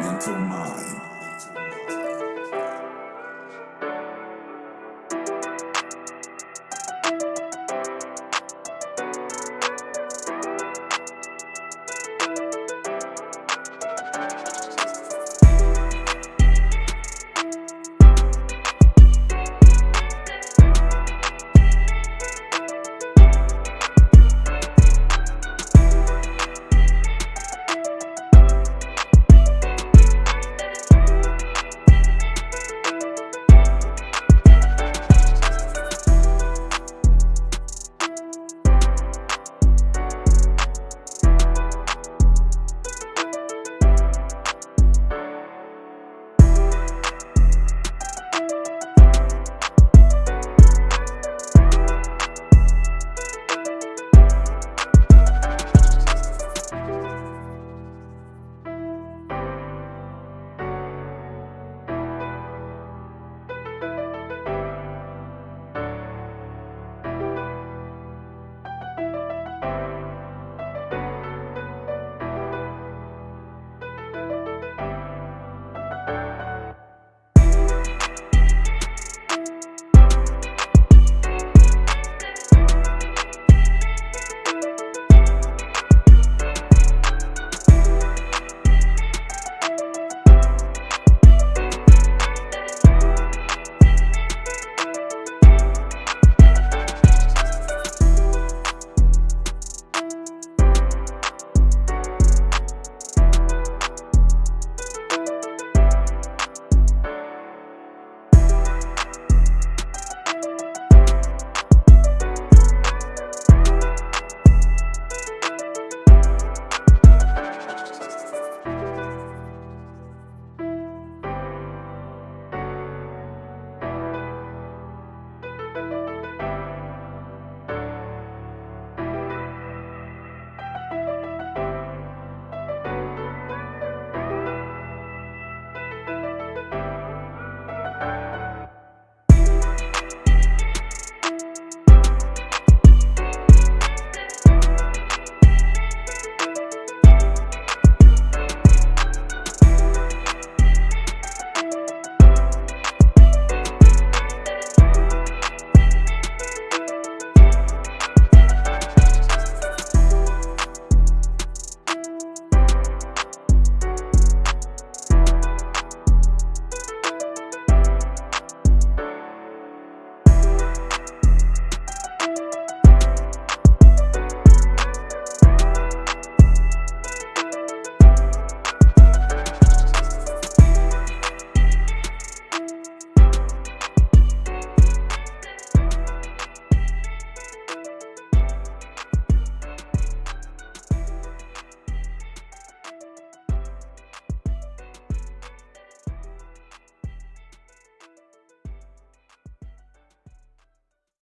mental mind.